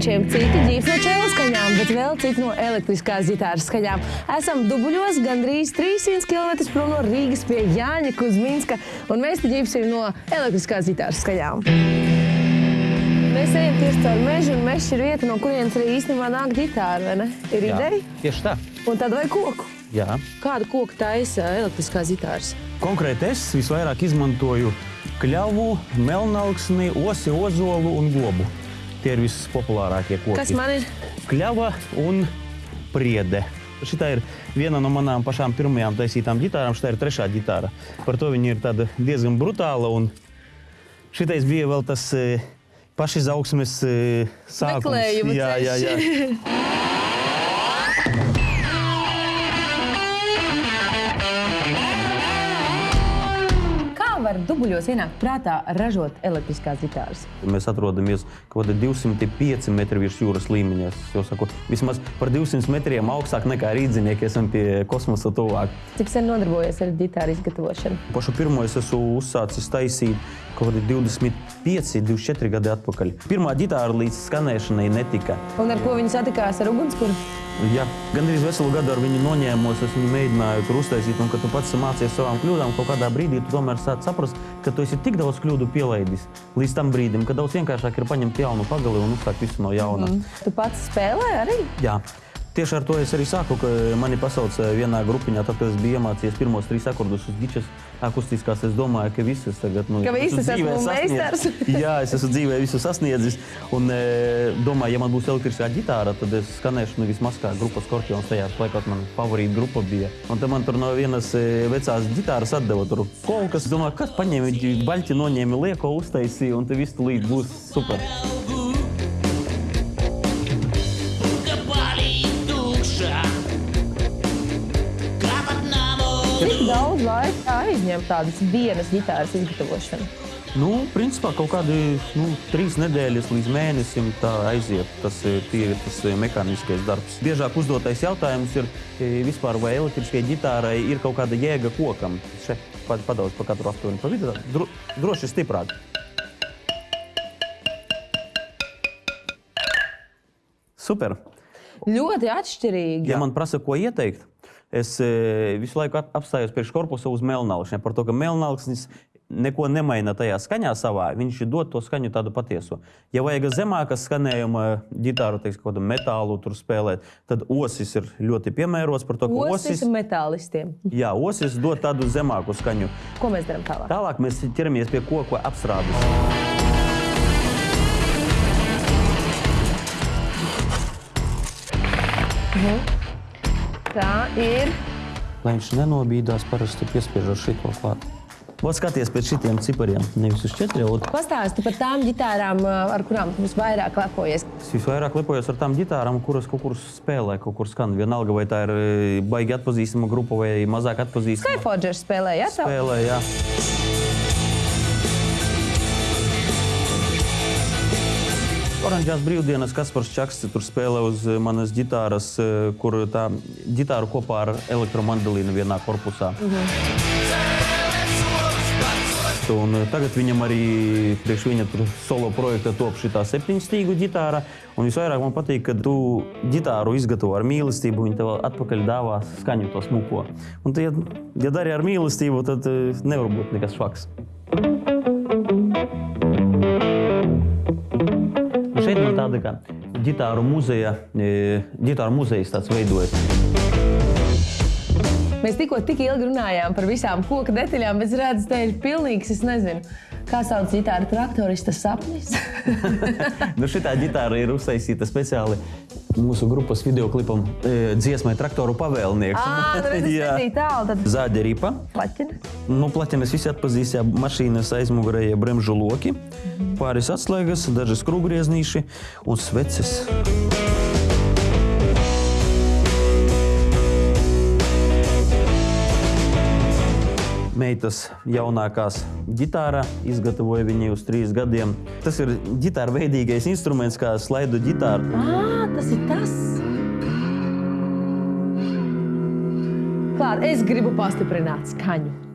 frančiem, citi ģīps no čēla skaņām, bet vēl citi no elektriskās ģitāras skaņām. Esam dubuļos gandrīz 300 km prom no Rīgas pie Jāņa Kuzminska, un mēs te ģīpsim no elektriskās ģitāras skaņām. Mēs ejam tieši caur mežu, un mežs ir vieta, no kurienes arī īstenībā nāk ģitāra, vai ne? Ir Jā, ideja? Tieši tā. Un tad vai koku? Jā. Kādu koku taisa elektriskās ģitāras? Konkrēti es visvairāk izmantoju kļavu, melnaugsni, osi, ozolu un gobu. Tie ir vispopulārākie koki. Kas man ir? Kļava un priede. Šitā ir viena no manām pašām pirmajām taisītām ģitārām. Šitā ir trešā ģitāra. Par to viņa ir tāda diezgan brutāla. Un šitais bija vēl tas e, pašizaugsmes e, sākums. Meklējuma jā, jā, jā. dubuļos ienākt prātā ražot elektriskās ģitāras? Mēs atrodamies kaut kādā 205 metru virs jūras līmeņa. Es jau saku, vismaz par 200 metriem augstāk nekā rīznieki esam pie kosmosa tuvāk. Cik sen nodarbojies ar ģitāru izgatavošanu? Pašu pirmo es esmu uzsācis taisīt kaut kādi 25, 24 gadi atpakaļ. Pirmā ģitāra līdz skanēšanai netika. Un ar ko viņi satikās ar ugunskura? Ja gan arī veselu gadu ar viņu noņēmos, es viņu mēģināju tur uztaisīt, un kad tu pats mācies savām kļūdām, kaut kādā brīdī tu tomēr sāc saprast, ka tu esi tik daudz kļūdu pielaidis līdz tam brīdim, ka daudz vienkāršāk ir paņemt jaunu pagali un uzsākt visu no jauna. Mm. Tu pats spēlē arī? Jā. Tieši ar to es arī sāku, ka mani pasauca vienā grupiņā, tad, kad es biju iemācījies pirmos trīs akordus uz gičas akustiskās, es domāju, ka visas tagad, nu, ka visas esmu meistars. Jā, es esmu dzīvē visu sasniedzis, un e, domāju, ja man būs elektriskā ģitāra, tad es skanēšu nu, vismaz kā grupas Skorpions, tajā laikot man favorīta grupa bija. Un tad man tur no vienas e, vecās ģitāras atdeva tur kolkas, domāju, kas paņēma, baļķi noņēma lieko uztaisīja, un te viss tu līdz būs super. Super. Cik daudz laika aizņem tādas vienas ģitāras izgatavošana? Nu, principā kaut kādi nu, trīs nedēļas līdz mēnesim tā aiziet. Tas ir tie- tas mehāniskais darbs. Biežāk uzdotais jautājums ir, e, vispār, vai elektriskajai ģitārai ir kaut kāda jēga kokam. Šeit pa- padaudz pa katru aptuveni pa vidu. Dro, droši stiprāk. Super. Ļoti atšķirīgi. Ja man prasa, ko ieteikt, es e, visu laiku ap- apstājos priekš korpusa uz melnākšņa. Par to, ka melnākšņis neko nemaina tajā skaņā savā, viņš dod to skaņu tādu patieso. Ja vajag zemāka skanējuma ģitāru, teiksim, kādu metālu tur spēlēt, tad osis ir ļoti piemērots par to, ka Osis osis, metālistiem. jā, osis dod tādu zemāku skaņu. Ko mēs darām tālāk? Tālāk mēs ķeramies pie koku apstrādes. Tā ir. Lai viņš nenobīdās, parasti piespiežot šito klāt. Vot skaties pēc šitiem cipariem, nevis uz četriem. Pastāsti par tām ģitārām, ar kurām tu visvairāk lepojies. Es visvairāk lepojos ar tām ģitārām, kuras kaut kur spēlē, kaut kur skan. Vienalga, vai tā ir e, baigi atpazīstama grupa vai mazāk atpazīstama. Skyforgers spēlēja, ja? tā? Spēlē, jā. Oranžās brīvdienas Kaspars Čakste tur spēlē uz e, manas ģitāras, e, kur tā ģitāra kopā ar elektromandolīnu vienā korpusā. Un eh, tagad viņam arī priekš viņa solo projekta top šī septiņstīgu ģitāra. Un visvairāk man patīk, ka tu ģitāru izgatavo ar mīlestību, viņa tev atpakaļ dāvā skaņu to smuko. Un, tu, ja, ja dari ar mīlestību, tad eh, nevar būt nekas švaks. Kā ģitāru muzeja, ģitāru muzejs tāds veidojas. Mēs tikko tik ilgi runājām par visām koku detaļām, bet es redzu, ka te ir pilnīgs, es nezinu, kā sauc ģitāra traktorista sapnis. Nu, šitā ģitāra ir uztaisīta speciāli mūsu grupas videoklipam e, dziesmai Traktoru pavēlnieks. Ā, nu nebija tālu, tad Zāģa ripa. plaķina. Nu, plaķenes visi atpazīst, jā, mašīnas aizmugurēja bremžu loki, pāris atslēgas, daži skrūvgrieznīši un sveces. Meitas jaunākās ģitāra izgatavoja viņu uz trīs gadiem. Tas ir ģitāra veidīgais instruments, kā slaidu ģitāra. Ā, tas ir tas! Klāt, es gribu pastiprināt skaņu.